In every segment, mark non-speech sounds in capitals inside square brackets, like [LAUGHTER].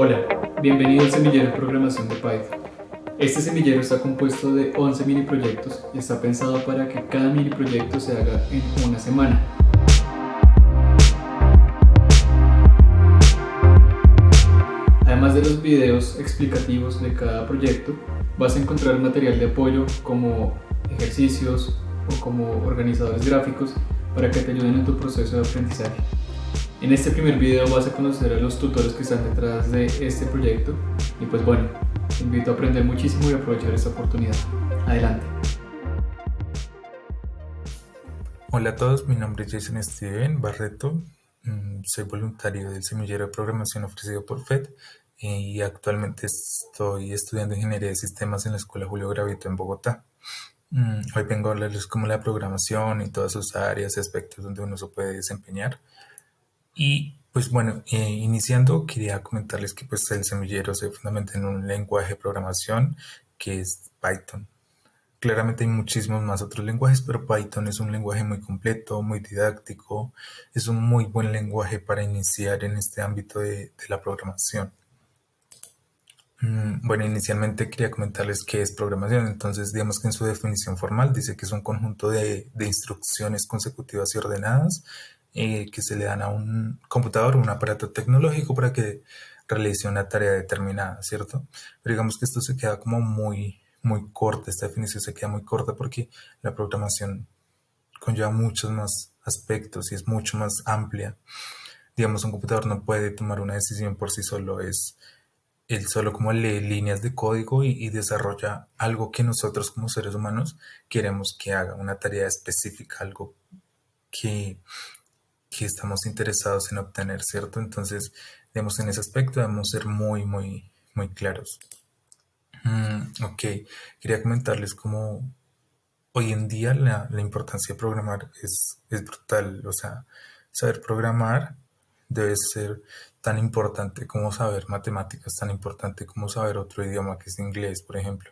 Hola, bienvenido al semillero de programación de Python. Este semillero está compuesto de 11 mini proyectos y está pensado para que cada mini proyecto se haga en una semana. Además de los videos explicativos de cada proyecto, vas a encontrar material de apoyo como ejercicios o como organizadores gráficos para que te ayuden en tu proceso de aprendizaje. En este primer video vas a conocer a los tutores que están detrás de este proyecto y pues bueno, te invito a aprender muchísimo y aprovechar esta oportunidad. Adelante. Hola a todos, mi nombre es Jason Steven Barreto, mm, soy voluntario del semillero de programación ofrecido por FED y actualmente estoy estudiando Ingeniería de Sistemas en la Escuela Julio Gravito en Bogotá. Mm, hoy vengo a hablarles como la programación y todas sus áreas y aspectos donde uno se puede desempeñar. Y pues bueno, eh, iniciando quería comentarles que pues el semillero se fundamenta en un lenguaje de programación que es Python. Claramente hay muchísimos más otros lenguajes, pero Python es un lenguaje muy completo, muy didáctico, es un muy buen lenguaje para iniciar en este ámbito de, la programación. Mm, bueno, inicialmente quería comentarles qué es programación. Entonces, digamos que en su definición formal dice que es un conjunto de, de instrucciones consecutivas y ordenadas eh, que se le dan a un computador, un aparato tecnológico para que realice una tarea determinada, ¿cierto? Pero digamos que esto se queda como muy, muy corta, esta definición se queda muy corta porque la programación conlleva muchos más aspectos y es mucho más amplia. Digamos, un computador no puede tomar una decisión por sí solo, es él solo como lee líneas de código y, y, desarrolla algo que nosotros como seres humanos queremos que haga, una tarea específica, algo que que estamos interesados en obtener, ¿cierto? Entonces, digamos, en ese aspecto debemos ser muy, muy, muy claros. Mm, ok, quería comentarles cómo hoy en día la, importancia de programar es, es, brutal. O sea, saber programar debe ser tan importante como saber matemáticas, tan importante como saber otro idioma que es inglés, por ejemplo.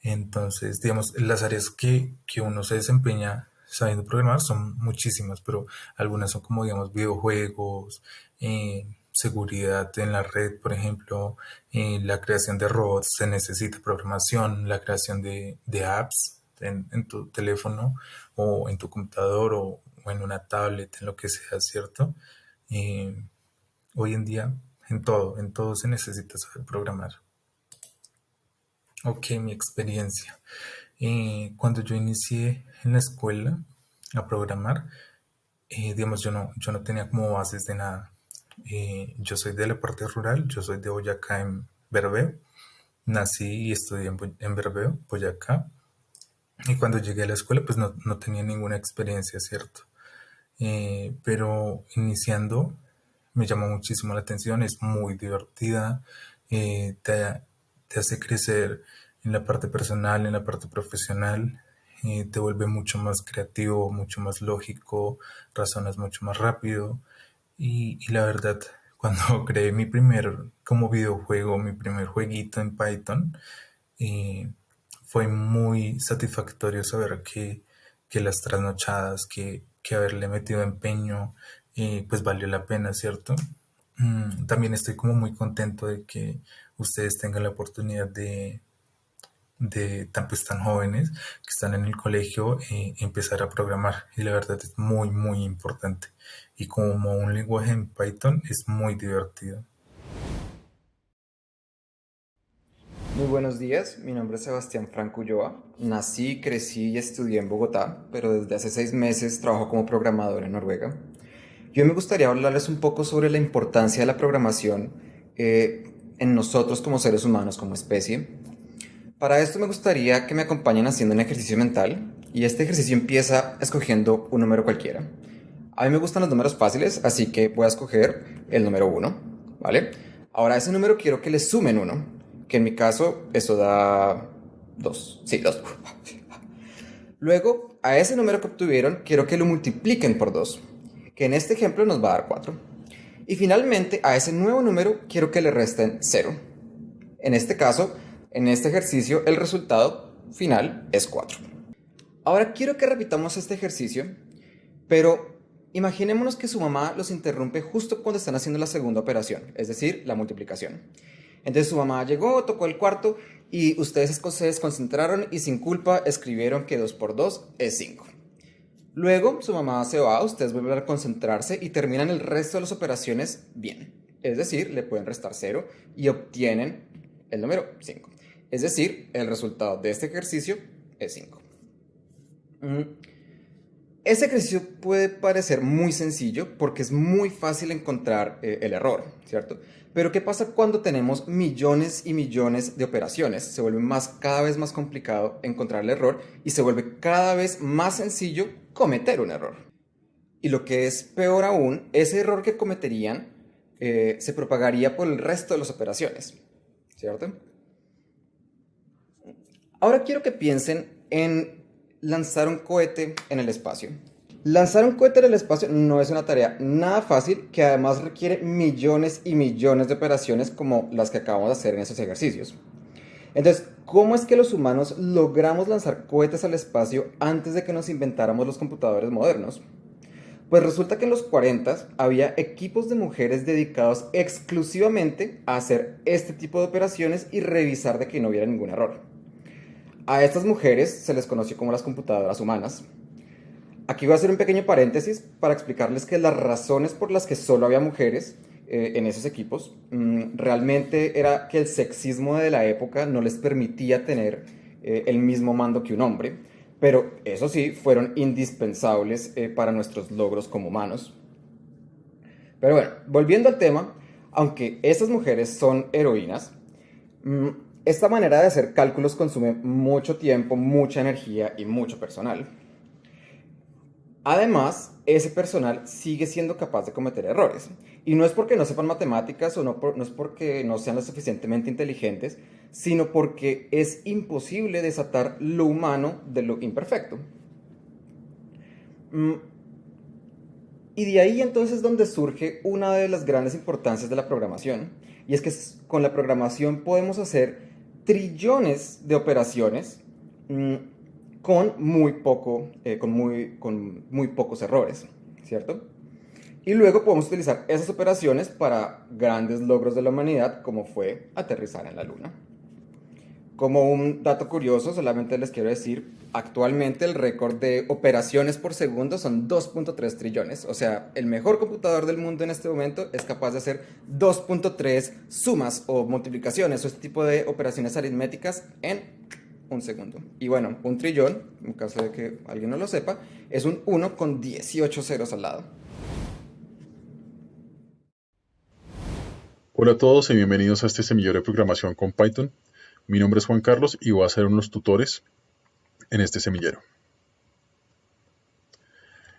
Entonces, digamos, las áreas que, que uno se desempeña sabiendo programar son muchísimas, pero algunas son como, digamos, videojuegos, eh, seguridad en la red, por ejemplo, eh, la creación de robots, se necesita programación, la creación de, apps en, tu teléfono o en tu computador o, en una tablet, en lo que sea, ¿cierto? Eh, hoy en día, en todo, en todo se necesita saber programar. Ok, mi experiencia. Cuando yo inicié en la escuela a programar, eh, digamos, yo no, yo no tenía como bases de nada. Eh, yo soy de la parte rural, yo soy de Boyacá en Berbeo. Nací y estudié en, Berbeo, Boyacá. Y cuando llegué a la escuela, pues no, no tenía ninguna experiencia, ¿cierto? Eh, pero iniciando, me llamó muchísimo la atención, es muy divertida, te, te hace crecer en la parte personal, en la parte profesional, te vuelve mucho más creativo, mucho más lógico, razonas mucho más rápido. Y, la verdad, [LAUGHS] cuando [LAUGHS] creé mi primer como videojuego, mi primer jueguito en Python, fue muy satisfactorio saber que, las trasnochadas, que, que, haberle metido empeño, eh, pues valió la pena, ¿cierto? Mm, también estoy como muy contento de que ustedes tengan la oportunidad de, de tan, pues, tan jóvenes que están en el colegio eh, empezar a programar y la verdad es muy muy importante y como un lenguaje en Python es muy divertido. Muy buenos días, mi nombre es Sebastián Franco Ulloa. Nací, crecí y estudié en Bogotá, pero desde hace seis meses trabajo como programador en Noruega. Yo me gustaría hablarles un poco sobre la importancia de la programación eh, en nosotros como seres humanos, como especie, para esto me gustaría que me acompañen haciendo un ejercicio mental y este ejercicio empieza escogiendo un número cualquiera. A mí me gustan los números fáciles, así que voy a escoger el número 1, ¿vale? Ahora a ese número quiero que le sumen 1, que en mi caso eso da 2. Sí, 2. [LAUGHS] Luego, a ese número que obtuvieron quiero que lo multipliquen por 2, que en este ejemplo nos va a dar 4. Y finalmente, a ese nuevo número quiero que le resten 0. En este caso, en este ejercicio el resultado final es 4. Ahora quiero que repitamos este ejercicio, pero imaginémonos que su mamá los interrumpe justo cuando están haciendo la segunda operación, es decir, la multiplicación. Entonces su mamá llegó, tocó el cuarto y ustedes se desconcentraron y sin culpa escribieron que 2 por 2 es 5. Luego su mamá se va, ustedes vuelven a concentrarse y terminan el resto de las operaciones bien. Es decir, le pueden restar 0 y obtienen el número 5. Es decir, el resultado de este ejercicio es 5. Mm. Ese ejercicio puede parecer muy sencillo porque es muy fácil encontrar eh, el error, ¿cierto? Pero ¿qué pasa cuando tenemos millones y millones de operaciones? Se vuelve más, cada vez más complicado encontrar el error y se vuelve cada vez más sencillo cometer un error. Y lo que es peor aún, ese error que cometerían eh, se propagaría por el resto de las operaciones, ¿cierto? Ahora quiero que piensen en lanzar un cohete en el espacio. Lanzar un cohete en el espacio no es una tarea nada fácil que además requiere millones y millones de operaciones como las que acabamos de hacer en esos ejercicios. Entonces, ¿cómo es que los humanos logramos lanzar cohetes al espacio antes de que nos inventáramos los computadores modernos? Pues resulta que en los 40 había equipos de mujeres dedicados exclusivamente a hacer este tipo de operaciones y revisar de que no hubiera ningún error. A estas mujeres se les conoció como las computadoras humanas Aquí voy a hacer un pequeño paréntesis para explicarles que las razones por las que solo había mujeres eh, en esos equipos mm, realmente era que el sexismo de la época no les permitía tener eh, el mismo mando que un hombre, pero eso sí, fueron indispensables eh, para nuestros logros como humanos. Pero bueno, volviendo al tema, aunque esas mujeres son heroínas, mm, esta manera de hacer cálculos consume mucho tiempo, mucha energía y mucho personal. Además, ese personal sigue siendo capaz de cometer errores. Y no es porque no sepan matemáticas o no, es porque no sean lo suficientemente inteligentes, sino porque es imposible desatar lo humano de lo imperfecto. Mm, y de ahí entonces donde surge una de las grandes importancias de la programación. Y es que con la programación podemos hacer trillones de operaciones mm, con muy, poco, eh, con, muy, con muy pocos errores, ¿cierto? Y luego podemos utilizar esas operaciones para grandes logros de la humanidad, como fue aterrizar en la Luna. Como un dato curioso, solamente les quiero decir, actualmente el récord de operaciones por segundo son 2.3 trillones. O sea, el mejor computador del mundo en este momento es capaz de hacer 2.3 sumas o multiplicaciones o este tipo de operaciones aritméticas en un segundo. Y bueno, un trillón, en caso de que alguien no lo sepa, es un 1 con 18 ceros al lado. Hola a todos y bienvenidos a este semillero de programación con Python. Mi nombre es Juan Carlos y voy a ser uno de los tutores en este semillero.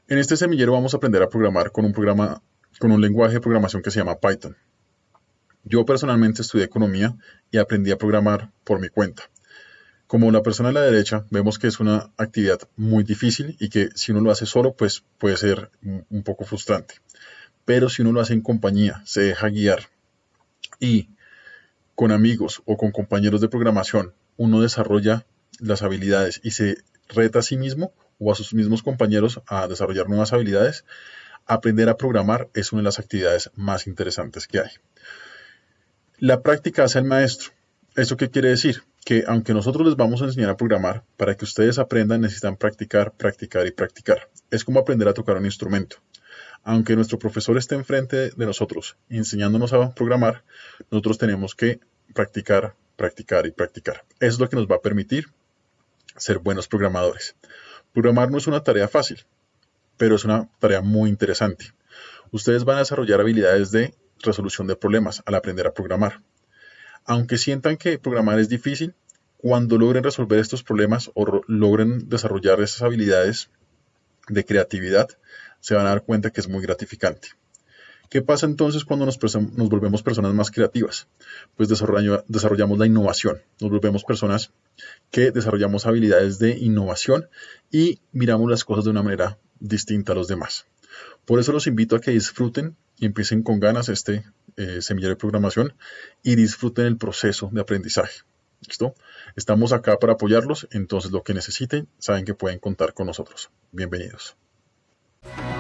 En este semillero vamos a aprender a programar con un programa con un lenguaje de programación que se llama Python. Yo personalmente estudié economía y aprendí a programar por mi cuenta. Como la persona a la derecha, vemos que es una actividad muy difícil y que si uno lo hace solo, pues puede ser un poco frustrante. Pero si uno lo hace en compañía, se deja guiar y con amigos o con compañeros de programación, uno desarrolla las habilidades y se reta a sí mismo o a sus mismos compañeros a desarrollar nuevas habilidades, aprender a programar es una de las actividades más interesantes que hay. La práctica hace el maestro. ¿Eso qué quiere decir? que aunque nosotros les vamos a enseñar a programar, para que ustedes aprendan necesitan practicar, practicar y practicar. Es como aprender a tocar un instrumento. Aunque nuestro profesor esté enfrente de nosotros enseñándonos a programar, nosotros tenemos que practicar, practicar y practicar. Es lo que nos va a permitir ser buenos programadores. Programar no es una tarea fácil, pero es una tarea muy interesante. Ustedes van a desarrollar habilidades de resolución de problemas al aprender a programar. Aunque sientan que programar es difícil, cuando logren resolver estos problemas o logren desarrollar esas habilidades de creatividad, se van a dar cuenta que es muy gratificante. ¿Qué pasa entonces cuando nos, volvemos personas más creativas? Pues desarrollamos la innovación, nos volvemos personas que desarrollamos habilidades de innovación y miramos las cosas de una manera distinta a los demás. Por eso los invito a que disfruten y empiecen con ganas este eh, semillero de programación y disfruten el proceso de aprendizaje. ¿Listo? Estamos acá para apoyarlos, entonces lo que necesiten saben que pueden contar con nosotros. Bienvenidos. Bye.